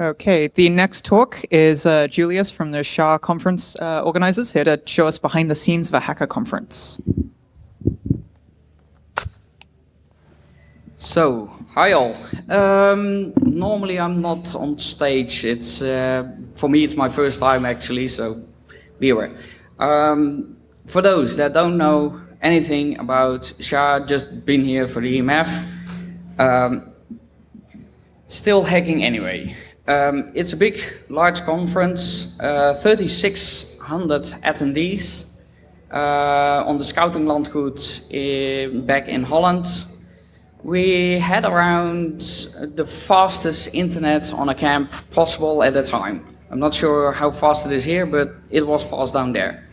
Okay, the next talk is uh, Julius from the SHA conference uh, organizers here to show us behind the scenes of a hacker conference. So, hi all. Um, normally I'm not on stage. It's uh, For me it's my first time actually, so be aware. Um, for those that don't know anything about SHA, just been here for the EMF, um, still hacking anyway. Um, it's a big, large conference, uh, 3,600 attendees uh, on the Scouting Landgoed in, back in Holland. We had around the fastest internet on a camp possible at the time. I'm not sure how fast it is here, but it was fast down there.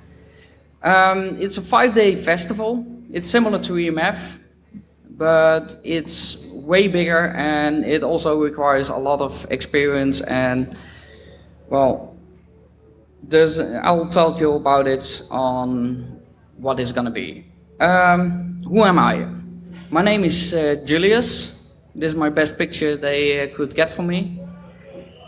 Um, it's a five-day festival. It's similar to EMF, but it's way bigger and it also requires a lot of experience and well there's I'll tell you about it on what it's gonna be. Um, who am I? My name is uh, Julius. This is my best picture they uh, could get for me.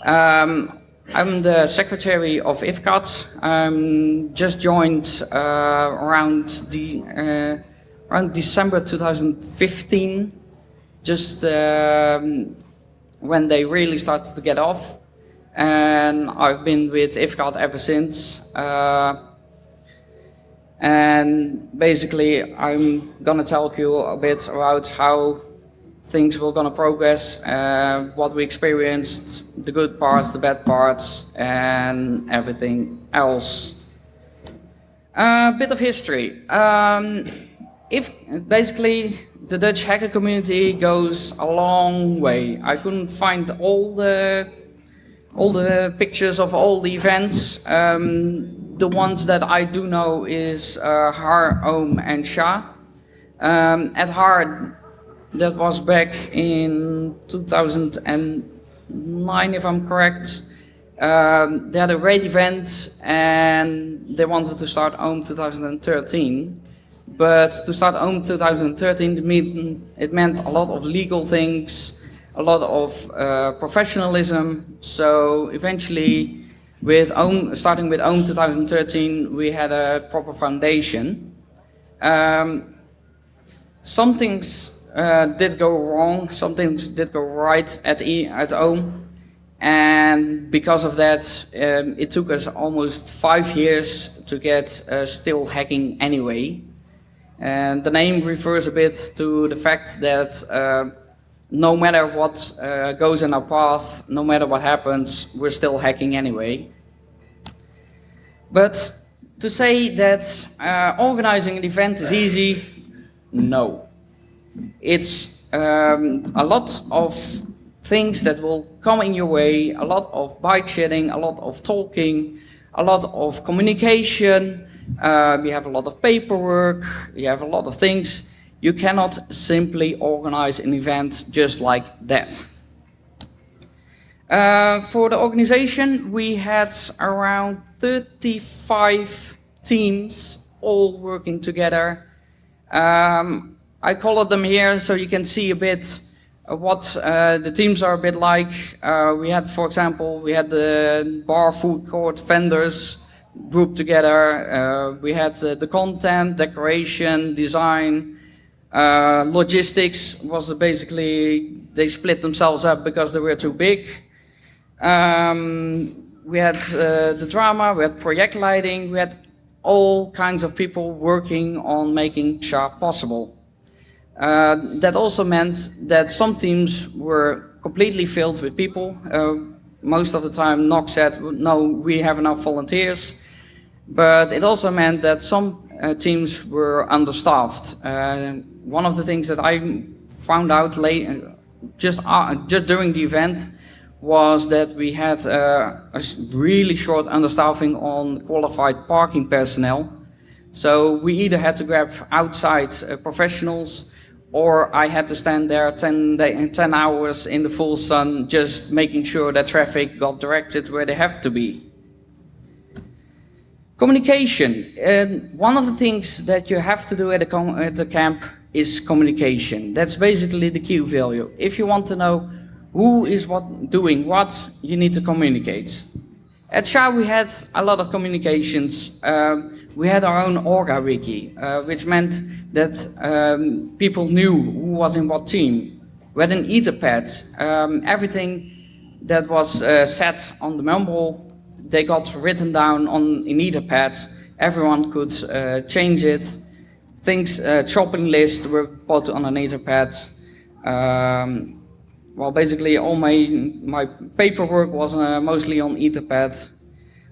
Um, I'm the secretary of IFCAT. I'm just joined uh, around the uh, around December 2015 just um, when they really started to get off. And I've been with IFCAT ever since. Uh, and basically, I'm gonna tell you a bit about how things were gonna progress, uh, what we experienced, the good parts, the bad parts, and everything else. A uh, bit of history. Um, if basically the Dutch hacker community goes a long way. I couldn't find all the all the pictures of all the events. Um, the ones that I do know is uh, Har, Ohm and SHA. Um, at Har, that was back in 2009 if I'm correct. Um, they had a great event and they wanted to start Ohm 2013. But to start Ohm 2013, it meant a lot of legal things, a lot of uh, professionalism. So eventually, with starting with Ohm 2013, we had a proper foundation. Um, some things uh, did go wrong, some things did go right at, e, at. And because of that, um, it took us almost five years to get uh, still hacking anyway. And the name refers a bit to the fact that uh, no matter what uh, goes in our path, no matter what happens, we're still hacking anyway. But to say that uh, organizing an event is easy, no. It's um, a lot of things that will come in your way, a lot of bike shedding, a lot of talking, a lot of communication, um, you have a lot of paperwork, you have a lot of things. You cannot simply organize an event just like that. Uh, for the organization, we had around 35 teams all working together. Um, I colored them here so you can see a bit what uh, the teams are a bit like. Uh, we had, for example, we had the bar food court vendors, grouped together. Uh, we had uh, the content, decoration, design, uh, logistics was basically, they split themselves up because they were too big. Um, we had uh, the drama, we had project lighting, we had all kinds of people working on making SHA possible. Uh, that also meant that some teams were completely filled with people. Uh, most of the time, NOC said, no, we have enough volunteers. But it also meant that some uh, teams were understaffed. Uh, one of the things that I found out late, uh, just, uh, just during the event was that we had uh, a really short understaffing on qualified parking personnel. So we either had to grab outside uh, professionals or I had to stand there 10, day, 10 hours in the full sun just making sure that traffic got directed where they have to be. Communication. Um, one of the things that you have to do at a, at camp is communication. That's basically the key value. If you want to know who is what doing what, you need to communicate. At SHA we had a lot of communications. Um, we had our own Orga wiki, uh, which meant that um, people knew who was in what team. We had an etherpad. Um, everything that was uh, set on the Mumble, they got written down on in etherpad. Everyone could uh, change it. Things, uh, shopping lists were put on an etherpad. Um, well, basically all my, my paperwork was uh, mostly on Etherpad.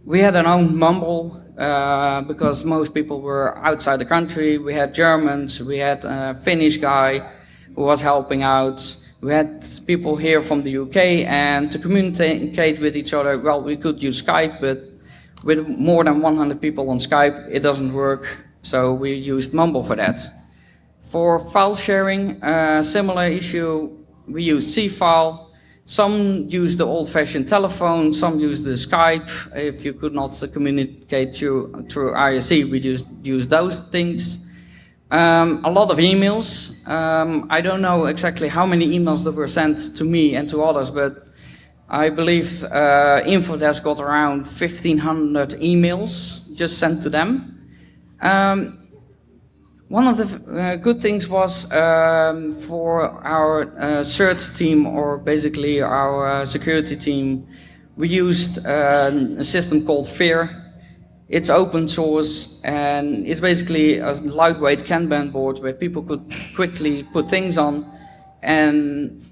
We had our own Mumble uh, because most people were outside the country. We had Germans, we had a Finnish guy who was helping out. We had people here from the UK and to communicate with each other, well, we could use Skype, but with more than 100 people on Skype, it doesn't work. So we used Mumble for that. For file sharing, uh, similar issue we use Seafile. Some use the old-fashioned telephone, some use the Skype. If you could not communicate through, through IRC, we just use those things. Um, a lot of emails. Um, I don't know exactly how many emails that were sent to me and to others, but I believe uh, Infodesk got around 1,500 emails just sent to them. Um, one of the uh, good things was um, for our uh, CERT team, or basically our uh, security team, we used um, a system called FIR. It's open source and it's basically a lightweight Kanban board where people could quickly put things on and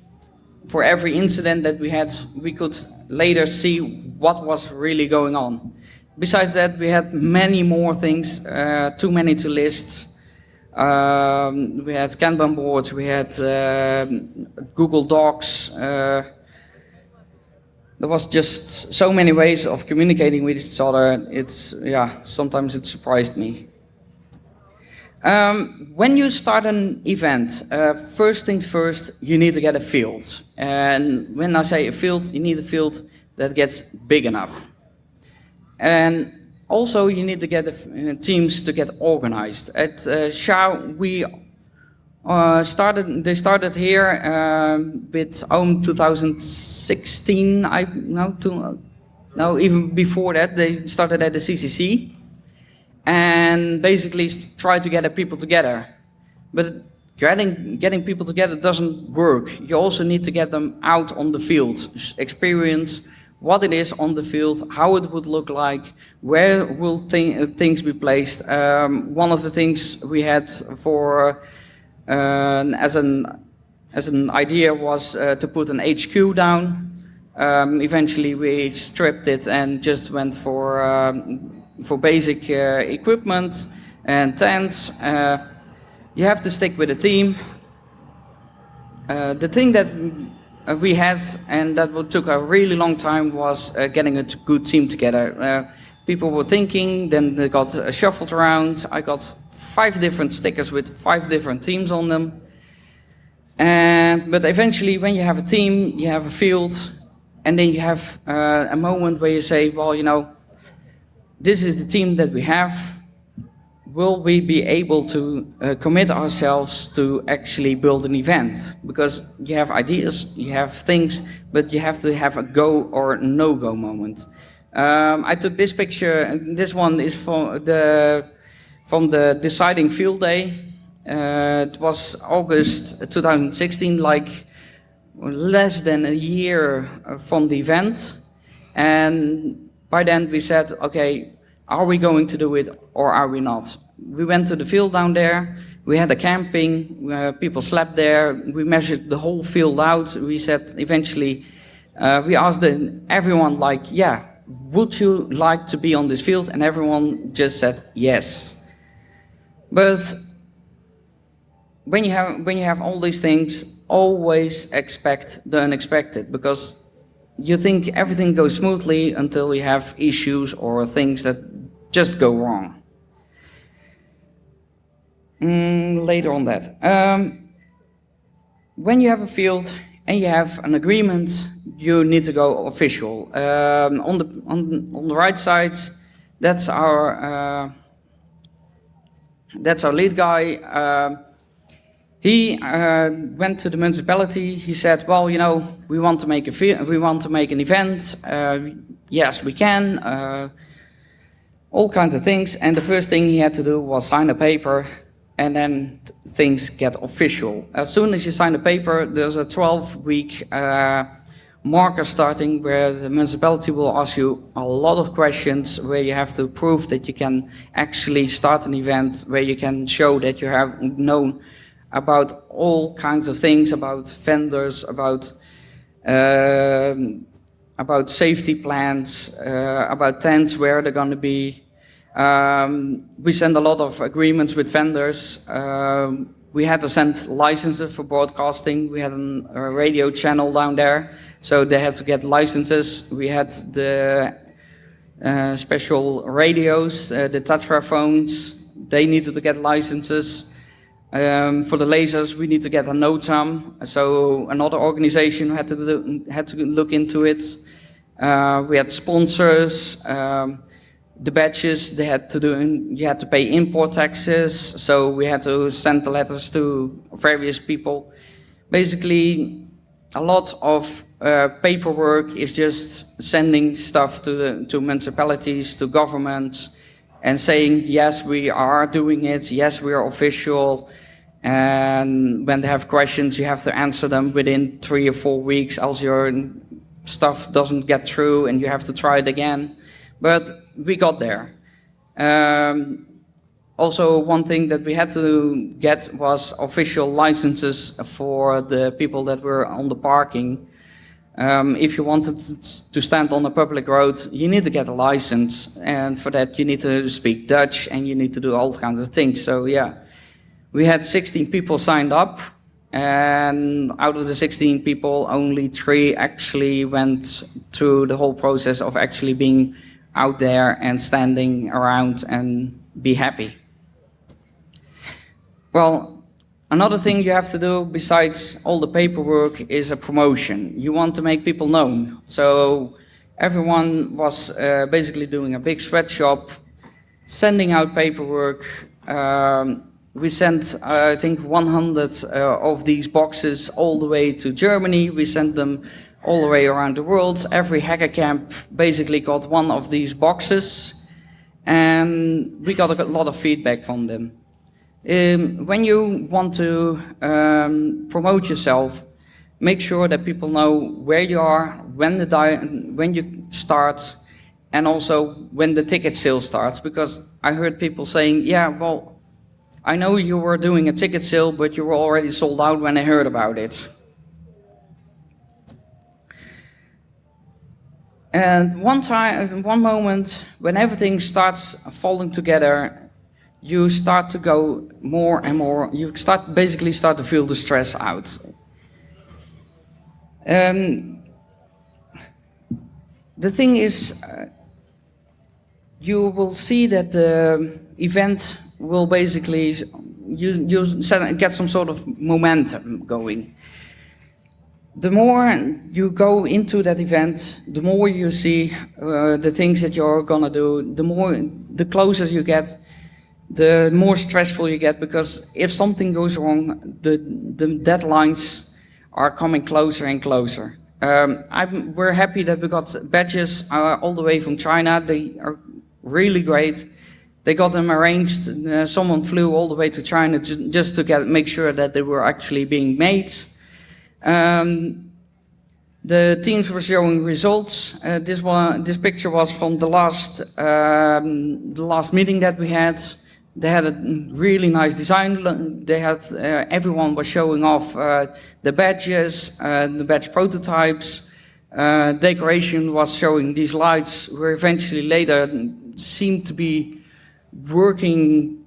for every incident that we had, we could later see what was really going on. Besides that, we had many more things, uh, too many to list, um, we had Kanban boards, we had uh, Google Docs. Uh, there was just so many ways of communicating with each other. It's, yeah, sometimes it surprised me. Um, when you start an event, uh, first things first, you need to get a field. And when I say a field, you need a field that gets big enough. And also, you need to get uh, teams to get organized. At uh, we uh, started. They started here um, with OHM 2016. I no, no, even before that, they started at the CCC, and basically try to get people together. But getting getting people together doesn't work. You also need to get them out on the field, experience what it is on the field, how it would look like, where will th things be placed. Um, one of the things we had for uh, as an as an idea was uh, to put an HQ down. Um, eventually, we stripped it and just went for um, for basic uh, equipment and tents. Uh, you have to stick with a team. The thing that we had, and that took a really long time, was uh, getting a good team together. Uh, people were thinking, then they got shuffled around. I got five different stickers with five different teams on them. And, but eventually, when you have a team, you have a field, and then you have uh, a moment where you say, well, you know, this is the team that we have, will we be able to uh, commit ourselves to actually build an event? Because you have ideas, you have things, but you have to have a go or no-go moment. Um, I took this picture, and this one is from the, from the deciding field day. Uh, it was August 2016, like less than a year from the event. And by then we said, okay, are we going to do it or are we not? we went to the field down there. We had a camping, uh, people slept there. We measured the whole field out. We said eventually, uh, we asked the, everyone like, yeah, would you like to be on this field? And everyone just said yes. But when you have, when you have all these things, always expect the unexpected because you think everything goes smoothly until you have issues or things that just go wrong. Mm, later on that. Um, when you have a field and you have an agreement, you need to go official. Um, on the on on the right side, that's our uh, that's our lead guy. Uh, He uh, went to the municipality. He said, "Well, you know, we want to make a we want to make an event. Uh, yes, we can. Uh, all kinds of things." And the first thing he had to do was sign a paper, and then things get official. As soon as you sign the paper, there's a 12-week uh, marker starting where the municipality will ask you a lot of questions where you have to prove that you can actually start an event, where you can show that you have known about all kinds of things, about vendors, about um, about safety plans, uh, about tents, where they're going to be. Um, we send a lot of agreements with vendors. Um, we had to send licenses for broadcasting. We had an, a radio channel down there, so they had to get licenses. We had the uh, special radios, uh, the TETRA phones. They needed to get licenses. Um, for the lasers, we need to get a NOTAM, so another organization had to do, had to look into it. Uh, we had sponsors, um, the badges. They had to do. You had to pay import taxes, so we had to send the letters to various people. Basically, a lot of uh, paperwork is just sending stuff to the to municipalities, to governments, and saying yes, we are doing it. Yes, we are official. And when they have questions, you have to answer them within three or four weeks, else your stuff doesn't get through and you have to try it again. But we got there. Um, also, one thing that we had to get was official licenses for the people that were on the parking. Um, if you wanted to stand on a public road, you need to get a license. And for that, you need to speak Dutch and you need to do all kinds of things. So yeah, we had 16 people signed up, and out of the 16 people, only three actually went through the whole process of actually being out there and standing around and be happy. Well, another thing you have to do besides all the paperwork is a promotion. You want to make people known. So everyone was uh, basically doing a big sweatshop, sending out paperwork, um, we sent, uh, I think, 100 uh, of these boxes all the way to Germany. We sent them all the way around the world. Every hacker camp basically got one of these boxes, and we got a lot of feedback from them. Um, when you want to um, promote yourself, make sure that people know where you are, when, the when you start, and also when the ticket sale starts. Because I heard people saying, yeah, well, I know you were doing a ticket sale, but you were already sold out when I heard about it. And one time, one moment, when everything starts falling together, you start to go more and more, you start basically start to feel the stress out. Um, the thing is, uh, you will see that the event will basically you, you set, get some sort of momentum going. The more you go into that event, the more you see uh, the things that you're gonna do, the more, the closer you get, the more stressful you get because if something goes wrong, the, the deadlines are coming closer and closer. Um, we're happy that we got badges uh, all the way from China. They are really great. They got them arranged. Uh, someone flew all the way to China just to get make sure that they were actually being made. Um, the teams were showing results. Uh, this one, this picture was from the last um, the last meeting that we had. They had a really nice design. They had uh, everyone was showing off uh, the badges, uh, the badge prototypes. Uh, decoration was showing these lights, were eventually later seemed to be working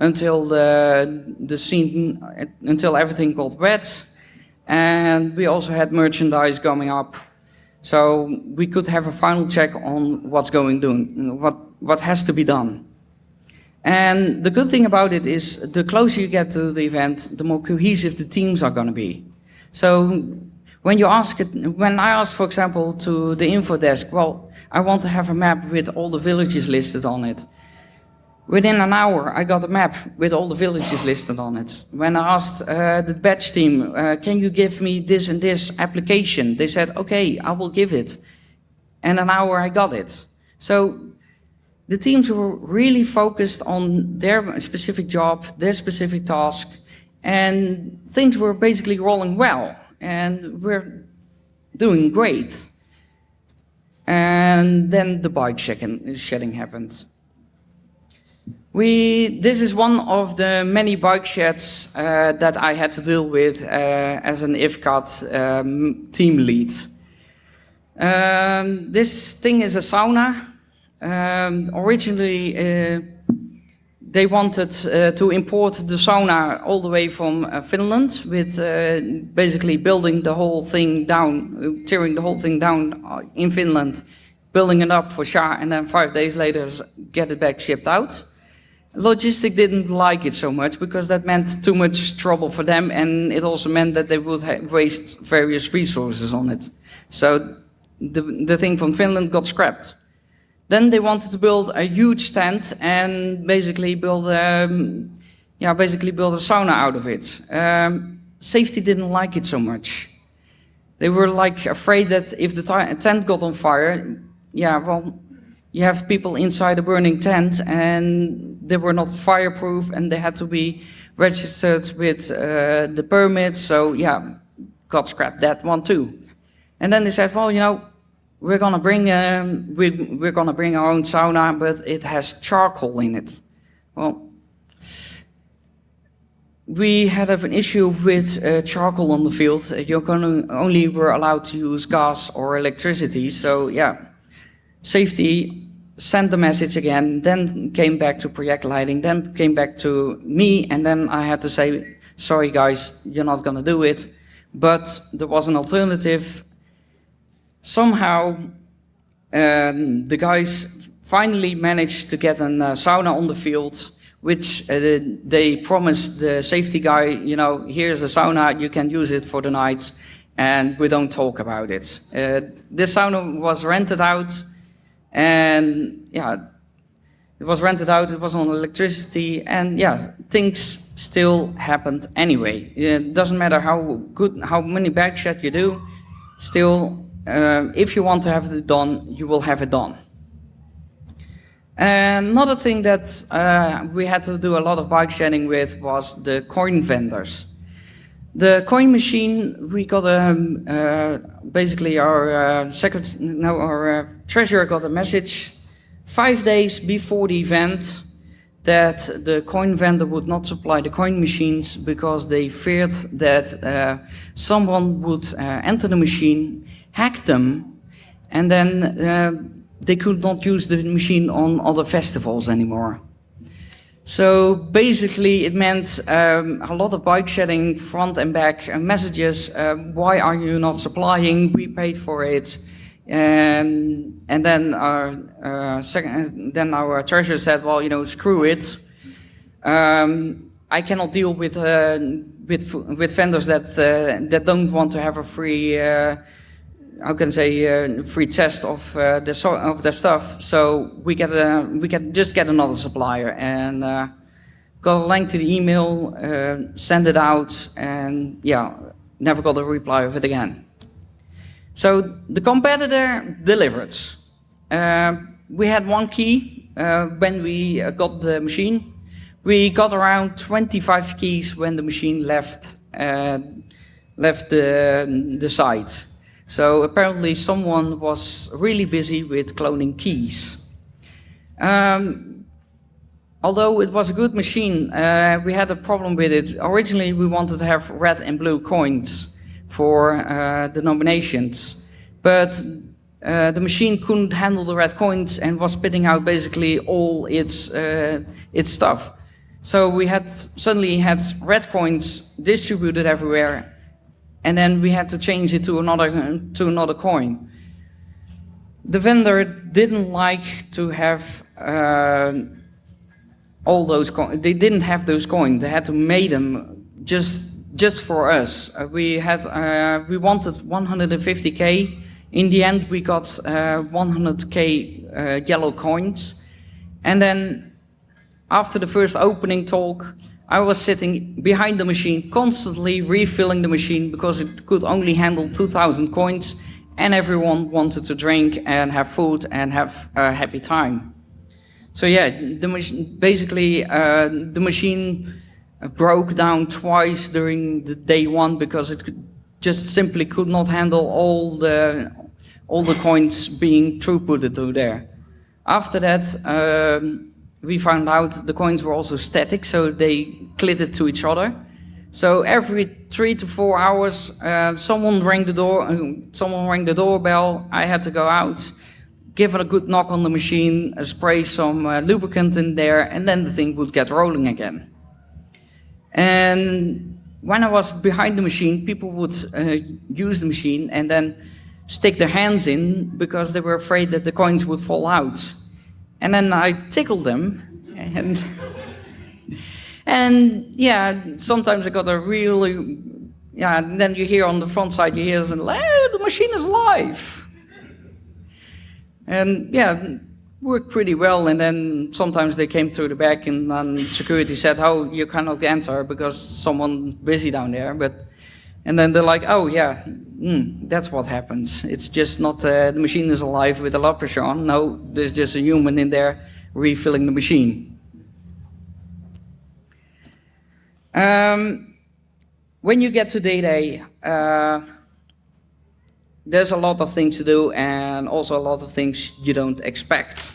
until the, the scene, until everything got wet. And we also had merchandise coming up. So we could have a final check on what's going doing, what, what has to be done. And the good thing about it is the closer you get to the event, the more cohesive the teams are going to be. So when you ask it, when I ask, for example, to the info desk, well, I want to have a map with all the villages listed on it Within an hour, I got a map with all the villages listed on it. When I asked uh, the badge team, uh, can you give me this and this application? They said, okay, I will give it. And an hour I got it. So the teams were really focused on their specific job, their specific task, and things were basically rolling well. And we're doing great. And then the bike shedding happened. We, this is one of the many bike sheds uh, that I had to deal with uh, as an IFCAT um, team lead. Um, this thing is a sauna. Um, originally, uh, they wanted uh, to import the sauna all the way from uh, Finland with uh, basically building the whole thing down, tearing the whole thing down in Finland, building it up for SHA, and then five days later get it back shipped out. Logistic didn't like it so much because that meant too much trouble for them and it also meant that they would waste various resources on it. So the, the thing from Finland got scrapped. Then they wanted to build a huge tent and basically build, um, yeah, basically build a sauna out of it. Um, safety didn't like it so much. They were like afraid that if the tent got on fire, yeah, well, you have people inside a burning tent and they were not fireproof and they had to be registered with uh, the permits. So yeah, got scrapped that one too. And then they said, well, you know, we're gonna bring um, we, we're gonna bring our own sauna, but it has charcoal in it. Well, we had an issue with uh, charcoal on the field. you're only were allowed to use gas or electricity. So yeah, safety sent the message again, then came back to project lighting, then came back to me, and then I had to say, sorry guys, you're not gonna do it. But there was an alternative. Somehow, um, the guys finally managed to get a uh, sauna on the field, which uh, they promised the safety guy, you know, here's the sauna, you can use it for the night, and we don't talk about it. Uh, this sauna was rented out, and yeah, it was rented out, it was on electricity, and yeah, things still happened anyway. It doesn't matter how good, how many bike shed you do, still, uh, if you want to have it done, you will have it done. another thing that uh, we had to do a lot of bike shedding with was the coin vendors. The coin machine, we got a, um, uh, basically our uh, secret, no, our uh, treasurer got a message five days before the event that the coin vendor would not supply the coin machines because they feared that uh, someone would uh, enter the machine, hack them, and then uh, they could not use the machine on other festivals anymore. So basically it meant um, a lot of bike shedding front and back uh, messages. Uh, why are you not supplying? We paid for it. Um, and then our, uh, second, then our treasurer said, well, you know, screw it. Um, I cannot deal with, uh, with, with vendors that, uh, that don't want to have a free uh, how can I say uh, free test of uh, the so of the stuff. So we get a we can just get another supplier and uh, got a link to the email, uh, send it out, and yeah, never got a reply of it again. So the competitor delivered. Uh, we had one key uh, when we got the machine. We got around 25 keys when the machine left left the the site. So apparently someone was really busy with cloning keys. Um, although it was a good machine, uh, we had a problem with it. Originally we wanted to have red and blue coins for uh, the nominations, but uh, the machine couldn't handle the red coins and was spitting out basically all its, uh, its stuff. So we had suddenly had red coins distributed everywhere and then we had to change it to another, to another coin. The vendor didn't like to have uh, all those coins. They didn't have those coins. They had to make them just just for us. Uh, we had uh, we wanted 150k. In the end, we got 100k uh, uh, yellow coins, and then after the first opening talk, I was sitting behind the machine, constantly refilling the machine because it could only handle 2,000 coins, and everyone wanted to drink and have food and have a happy time. So yeah, the basically uh, the machine broke down twice during the day one because it could, just simply could not handle all the all the coins being throughputed through there. After that, um, we found out the coins were also static, so they clittered to each other. So every three to four hours, uh, someone rang the door. Uh, someone rang the doorbell. I had to go out, give it a good knock on the machine, uh, spray some uh, lubricant in there, and then the thing would get rolling again. And when I was behind the machine, people would uh, use the machine and then stick their hands in because they were afraid that the coins would fall out. And then I tickled them and and yeah, sometimes I got a really yeah, and then you hear on the front side you hear hey, the machine is alive. And yeah, worked pretty well. And then sometimes they came to the back and then security said, oh, you cannot enter because someone busy down there. But and then they're like, oh yeah, mm, that's what happens. It's just not uh, the machine is alive with a on. No, there's just a human in there refilling the machine. Um, when you get to day uh, there's a lot of things to do and also a lot of things you don't expect.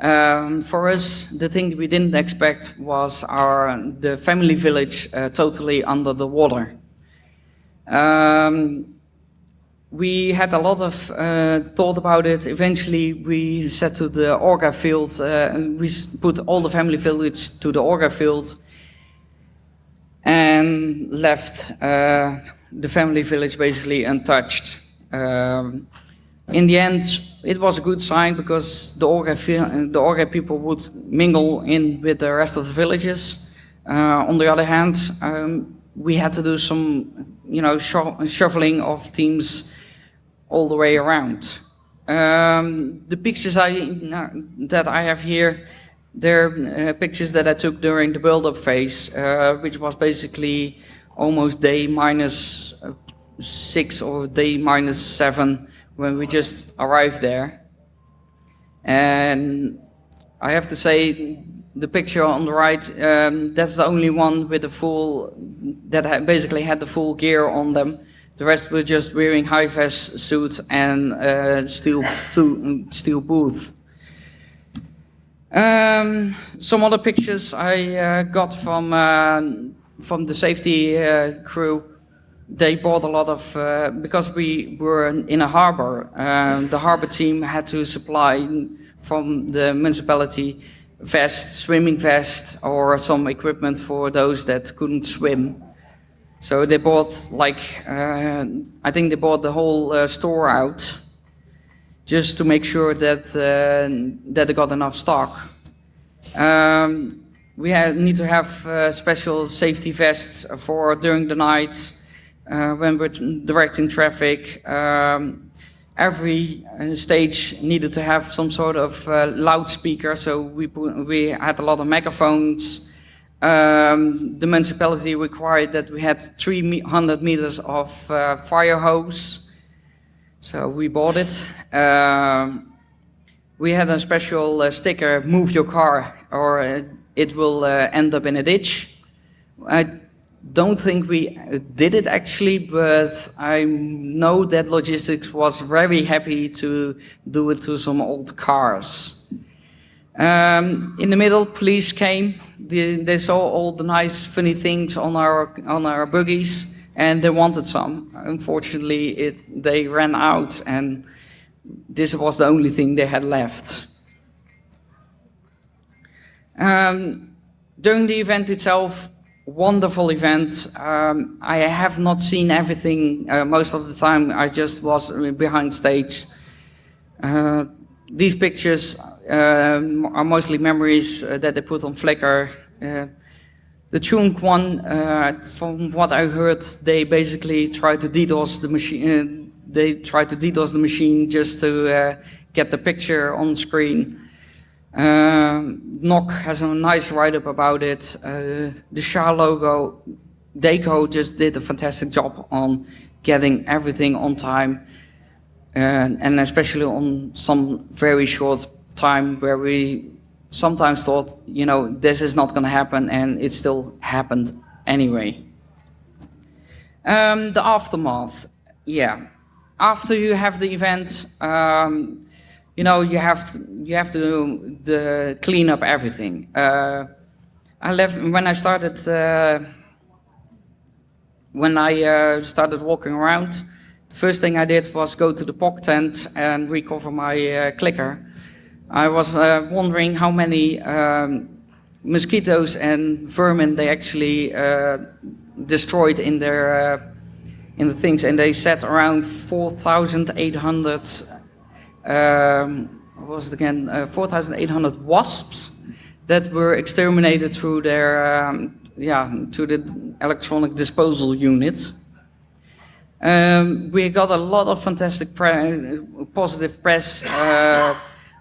Um, for us, the thing we didn't expect was our the family village uh, totally under the water. Um, we had a lot of uh, thought about it. Eventually, we said to the Orga field, uh, we put all the family village to the Orga field and left uh, the family village basically untouched. Um, in the end, it was a good sign because the Orga, the Orga people would mingle in with the rest of the villages. Uh, on the other hand, um, we had to do some, you know, shuffling of teams all the way around. Um, the pictures I, that I have here, they're uh, pictures that I took during the build-up phase, uh, which was basically almost day uh, six or day minus seven when we just arrived there. And I have to say, the picture on the right, um, that's the only one with the full, that ha basically had the full gear on them. The rest were just wearing high-vis suits and uh, steel, steel booth. Um, some other pictures I uh, got from uh, from the safety uh, crew. They bought a lot of uh, because we were in a harbor. Um, the harbor team had to supply from the municipality vest, swimming vest, or some equipment for those that couldn't swim. So they bought like, uh, I think they bought the whole uh, store out just to make sure that, uh, that they got enough stock. Um, we need to have uh, special safety vests for during the night uh, when we're directing traffic. Um, every uh, stage needed to have some sort of uh, loudspeaker, so we, put, we had a lot of megaphones. Um, the municipality required that we had 300 meters of uh, fire hose, so we bought it. Um, we had a special uh, sticker, move your car or uh, it will uh, end up in a ditch. I don't think we did it actually, but I know that logistics was very happy to do it to some old cars. Um, in the middle, police came. They, they, saw all the nice, funny things on our on our buggies, and they wanted some. Unfortunately, it, they ran out, and this was the only thing they had left. Um, during the event itself, wonderful event. Um, I have not seen everything uh, most of the time. I just was behind stage. Uh, these pictures uh, are mostly memories uh, that they put on Flickr. Uh, the Chunk one, uh, from what I heard, they basically tried to DDoS the machine. they tried to DDoS the machine just to get the picture on screen. Um, NOC has a nice write-up about it. Uh, the SHA logo, Deco just did a fantastic job on getting everything on time, uh, and especially on some very short time where we sometimes thought, you know, this is not going to happen, and it still happened anyway. Um, the aftermath, yeah. After you have the event, um, you know, you have to, you have to the clean up everything. Uh, I left when I started uh, when I uh, started walking around. The first thing I did was go to the POC tent and recover my uh, clicker. I was uh, wondering how many um, mosquitoes and vermin they actually uh, destroyed in their in the things, and they said around 4,800 um, was it again, uh, 4,800 wasps that were exterminated through their, um, yeah, to the electronic disposal unit. Um, we got a lot of fantastic pre positive press. Uh,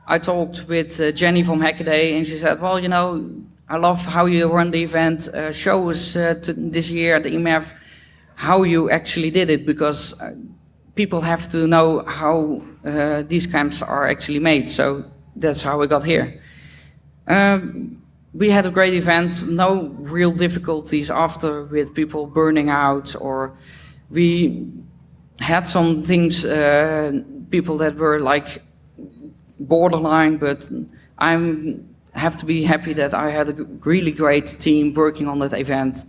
I talked with uh, Jenny from Hackaday and she said, well, you know, I love how you run the event. Uh, show us uh, this year at the EMF how you actually did it because uh, people have to know how uh, these camps are actually made. So that's how we got here. Um, we had a great event, no real difficulties after with people burning out or we had some things, uh, people that were like borderline, but I have to be happy that I had a really great team working on that event.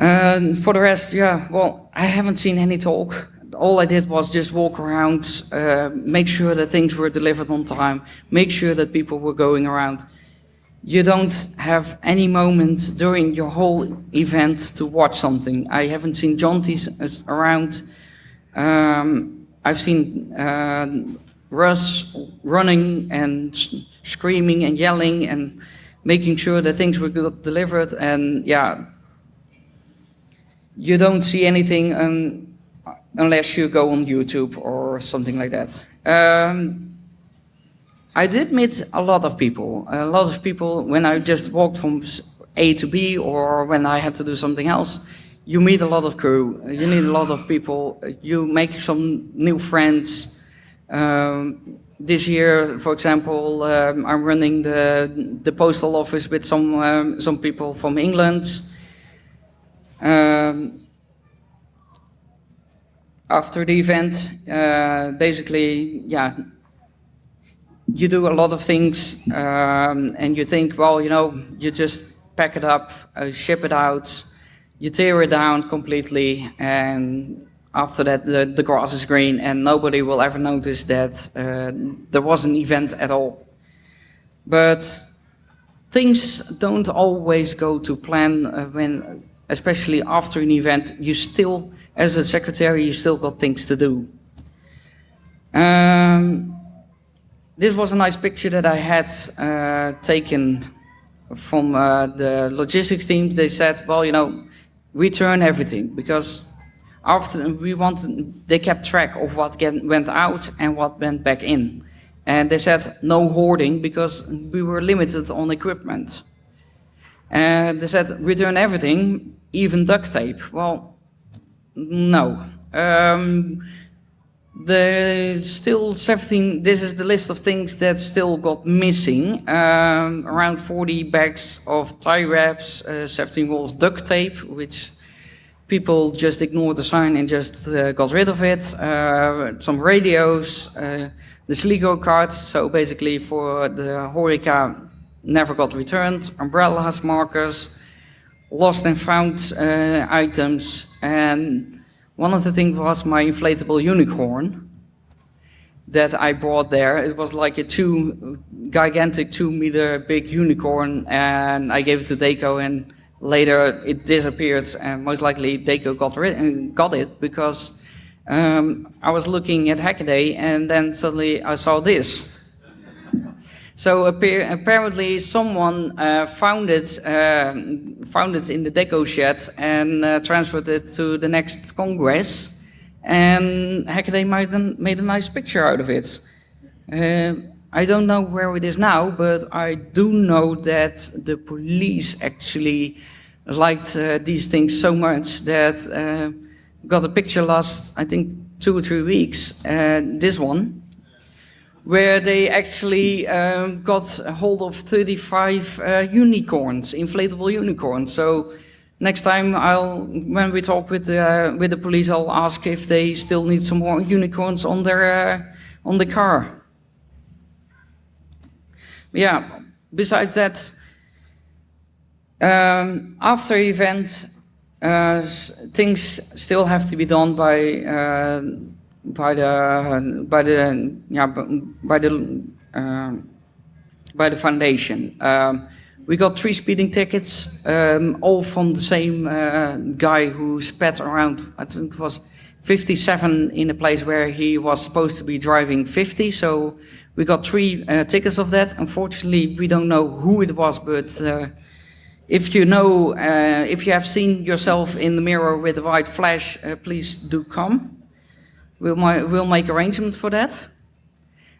And for the rest, yeah, well, I haven't seen any talk. All I did was just walk around, uh, make sure that things were delivered on time, make sure that people were going around. You don't have any moment during your whole event to watch something. I haven't seen Jonties around. Um, I've seen uh, Russ running and screaming and yelling and making sure that things were delivered. And yeah, you don't see anything un unless you go on YouTube or something like that. Um, I did meet a lot of people. A lot of people, when I just walked from A to B or when I had to do something else, you meet a lot of crew, you meet a lot of people, you make some new friends. Um, this year, for example, um, I'm running the, the postal office with some, um, some people from England. Um, after the event, uh, basically, yeah, you do a lot of things um, and you think, well, you know, you just pack it up, uh, ship it out, you tear it down completely, and after that the, the grass is green and nobody will ever notice that uh, there was an event at all. But things don't always go to plan uh, when especially after an event, you still, as a secretary, you still got things to do. Um, this was a nice picture that I had uh, taken from uh, the logistics team. They said, well, you know, return everything because after we wanted, they kept track of what get, went out and what went back in. And they said no hoarding because we were limited on equipment. And they said return everything even duct tape? Well, no. Um, there's still 17, this is the list of things that still got missing. Um, around 40 bags of tie wraps, uh, 17 rolls duct tape, which people just ignored the sign and just uh, got rid of it. Uh, some radios, uh, the Sligo cards, so basically for the Horeca never got returned, umbrellas, markers, lost and found uh, items. And one of the things was my inflatable unicorn that I brought there. It was like a two, gigantic two meter big unicorn and I gave it to Deco and later it disappeared and most likely Deco got, rid got it because um, I was looking at Hackaday and then suddenly I saw this. So apparently someone uh, found, it, uh, found it in the deco shed and uh, transferred it to the next Congress. And Hackaday made made a nice picture out of it. Uh, I don't know where it is now, but I do know that the police actually liked uh, these things so much that uh, got a picture last, I think, two or three weeks, this one, where they actually um, got hold of 35 uh, unicorns, inflatable unicorns. So next time I'll, when we talk with the, with the police, I'll ask if they still need some more unicorns on their, uh, on the car yeah, besides that, um, after event, uh, things still have to be done by uh, by the by the yeah by the by the foundation. Um, we got three speeding tickets, um, all from the same uh, guy who sped around. I think it was 57 in a place where he was supposed to be driving 50. So we got three uh, tickets of that. Unfortunately, we don't know who it was, but uh, if you know, uh, if you have seen yourself in the mirror with a white flash, uh, please do come. We'll, we'll make arrangements for that.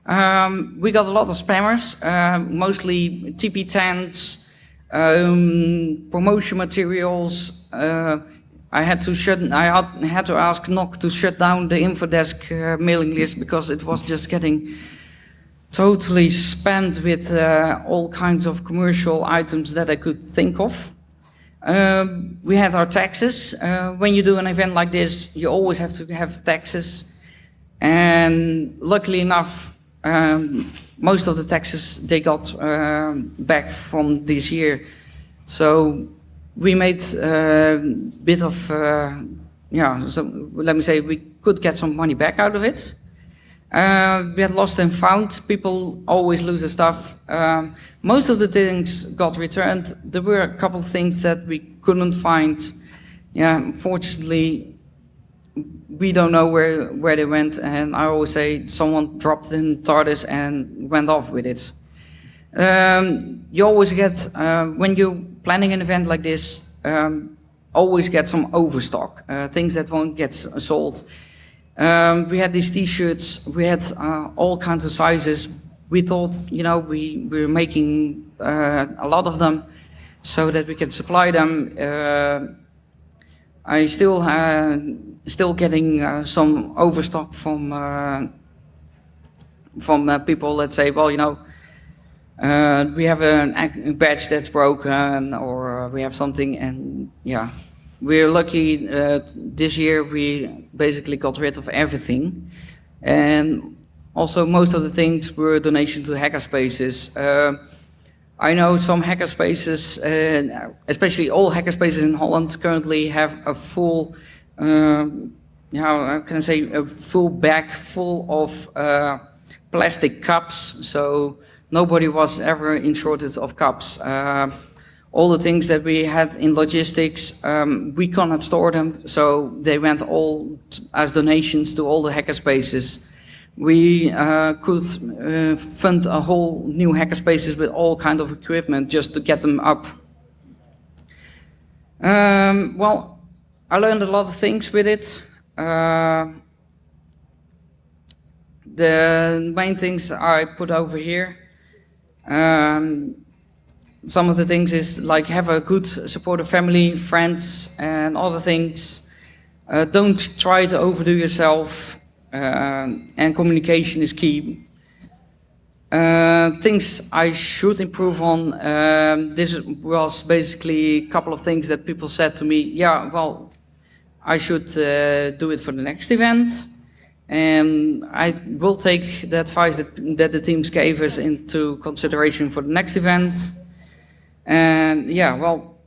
Um, we got a lot of spammers, uh, mostly TP tents, um, promotion materials. Uh, I had to shut. I had, to ask NOC to shut down the Infodesk mailing list because it was just getting totally spammed with uh, all kinds of commercial items that I could think of. Um, we had our taxes. Uh, when you do an event like this, you always have to have taxes. And luckily enough, um, most of the taxes they got uh, back from this year. So we made a bit of, uh, yeah, so let me say we could get some money back out of it. Uh, we had lost and found. People always lose their stuff. Um, most of the things got returned. There were a couple things that we couldn't find. Yeah, unfortunately, we don't know where, where they went. And I always say someone dropped in TARDIS and went off with it. Um, you always get, uh, when you're planning an event like this, um, always get some overstock, uh, things that won't get sold. Um, we had these t-shirts, we had uh, all kinds of sizes. We thought, you know, we, we were making uh, a lot of them so that we can supply them. Uh, I still uh, still getting uh, some overstock from uh, from people that say, well, you know, we have a badge that's broken or we have something and yeah, we're lucky uh, this year we basically got rid of everything. And also most of the things were donations to hackerspaces. Uh, I know some hackerspaces, uh, especially all hackerspaces in Holland currently have a full, uh, how can I say, a full bag full of uh, plastic cups. So nobody was ever in shortage of cups. Uh, all the things that we had in logistics, um, we cannot store them, so they went all as donations to all the hackerspaces. We uh, could uh, fund a whole new hackerspaces with all kind of equipment just to get them up. Um, well, I learned a lot of things with it. Uh, the main things I put over here. Um, some of the things is like have a good supportive family, friends, and other things. Uh, don't try to overdo yourself, uh, and communication is key. Uh, things I should improve on. Um, this was basically a couple of things that people said to me. Yeah, well, I should uh, do it for the next event. And I will take the advice that, that the teams gave us into consideration for the next event. And yeah, well,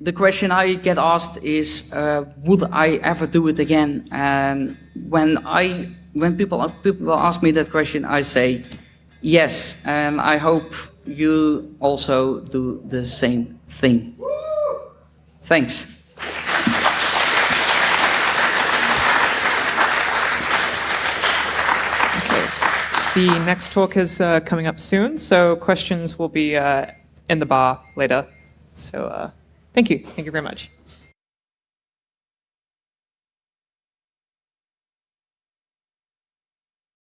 the question I get asked is, uh, would I ever do it again? And when I, when people people ask me that question, I say yes, and I hope you also do the same thing. Thanks. The next talk is uh, coming up soon, so questions will be uh, in the bar later. So uh, thank you. Thank you very much.